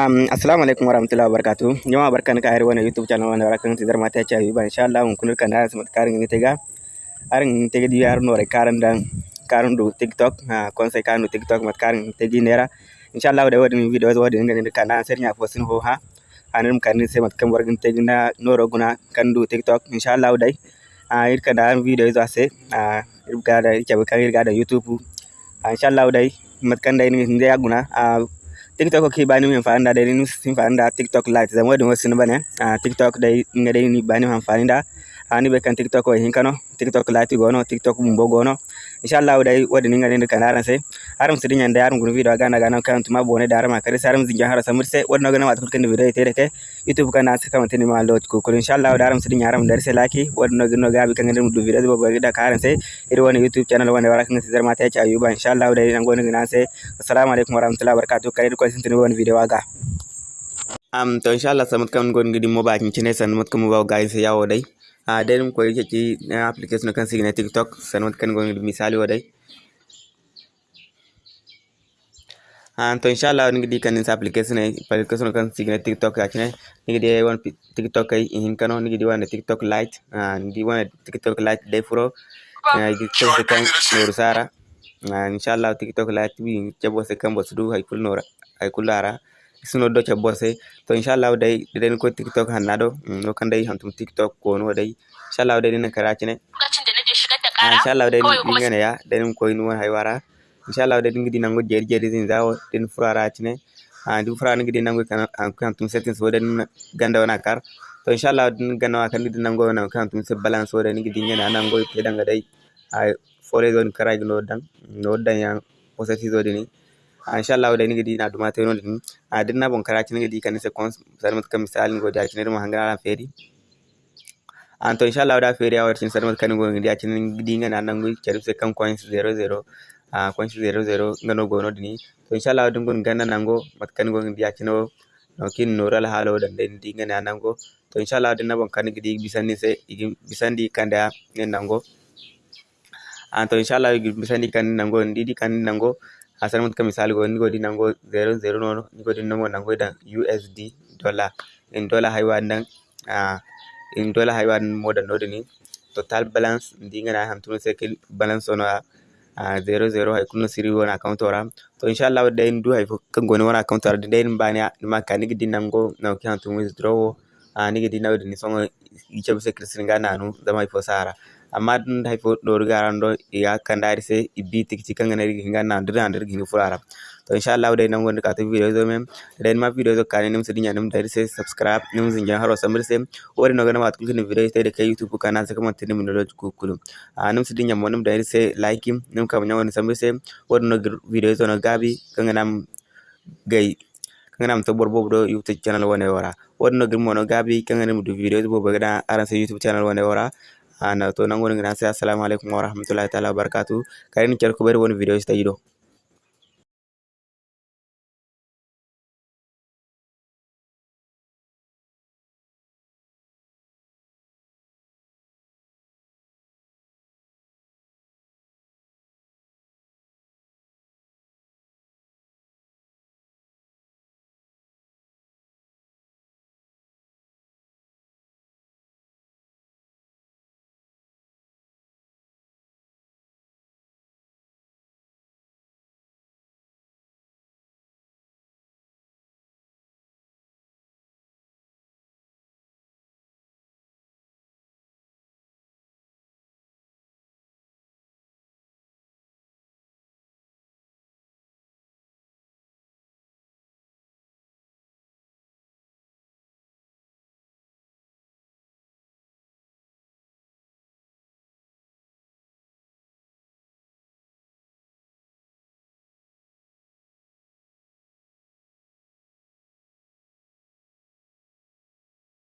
Um, assalamu alaikum warahmatullahi wabarakatuh. Jama'a barkan ka hari wani YouTube channel wani barakan tidar mata cha yuba insha Allah mun kunur kan aras mat karin ni tega. Arin tega di dan do TikTok ha kon sai kanu TikTok mat karin tegi nera. Insha Allah da wadin video wadi ngani da kana sernya fosin ho ha. Anum kan ni sai mat kan tegi na guna kan do TikTok insha Allah dai. Ah kana video izo ase ah ga da kan ga da YouTube. Insha Allah dai mat kan dai ni ndaya guna ah tiktok ki bani mi fa anda deni sin fa anda tiktok light zamo de wasin bane. A tiktok dai ngade ni bani fa anda ani ah, be kan tiktok o hinkano tiktok light go no tiktok mbo go no. Inshallah dai wadi ni ngani kan aran sai aram sidin yanda aram gun video gana gana kan tuma bone da aram kare saram zinja hara samir sai wadno gana wat kan video ite ke youtube kan asa kan tini ma lot ko ko inshallah da aram sidin aram dar sai laki wadno gano gabi kan ngani du video bo da karan sai iri wani youtube channel wani wara kan sidar mata ya ci ayuba inshallah dai nan goni gana sai assalamu alaikum warahmatullahi wabarakatuh kare ko sin tini wani video aga am to inshallah samat kan gon gidi mo ba kin cine san mat kan mo ba ga sai yawo dai a dai ko yake ki application kan signa tiktok san mat kan gon misali wa dai an to inshallah ni gidi kan sa application ne application kan signa tiktok cine ni gidi won tiktok kai in kano ni gidi won tiktok lite ni gidi won tiktok lite dai furo ni gidi kan noru sara. Inshallah tiktok lite bi jabo se kan bosu du hay kul nora hay kulara sino do cha bose. To inshallah dai den ko tiktok hanado no kan dai hantum tiktok ko no dai. Inshallah dai din kara cine. Inshallah dai ni ngene ya den ko inu won hay wara inshallah dai ngidi nango jeri jeri zin zawo den furara cine. A du furara ngidi nango kan hantum settings wo den ganda wana kar. To inshallah din ganda kan ngidi nango wana kan hantum se balance wo den ngidi ngene nango pe danga dai. Ay fore zone kara dan no dan ya posati zo dini inshallah da nigi na duma tayo din a din na bon karati nigi kan se kon sarmat kam misal ngo da kinir mo hangara feri. An to inshallah da feri a wartin sarmat kan ngo ngi da kin ngi ngana nan ngo keri se kan coins 00 a coins 00 ngano go no dini to inshallah dum gon ganna nango mat kan ngo ngi da kino no kin noral halo da den di ngana nango to inshallah din na bon kan ngi bisandi se bisandi kanda ne nango an to inshallah bisandi kan nango ndidi kan asal Hassan katika misali go ni godi nango 00 noon ni godi nango nango dan usd dollar. En dollar hay waɗi uh, en dollar hay waɗi modan ni. Total balance ndingana hamtuno sekel balance ono a uh, 00 hay kunno siri wona account ora. To inchallah wadde en du hay fof kan goni wona account ora de en mbani ma kanigi dinango nawki hamtumo withdraw nigi di nawdi ni songo ichabu se krisringa nanu zama ifo sara amma dun hay fo ɗo garando ya kandari se ibbi tikci kanga na rigi hinga nandir nandir gini furara to inshallah dai nan gonda kata video zo mem dai ma video zo kane nim sidinya nim dai se subscribe nim zinja haro samir se wori no gana mat kulkin video sai kai youtube kana se kamar tin min do kulum a nim sidinya mo nim se like nim kam nyawo samir se wori no video zo no gabi kanga nam gai kanga nam to borbo do youtube channel wone wara wori no gir mo no gabi kanga nim do video bo bagada aran se youtube channel wone wara ana to nangoni ngana sai assalamu alaikum warahmatullahi taala wabarakatuh karini cer ko bari woni video sta yido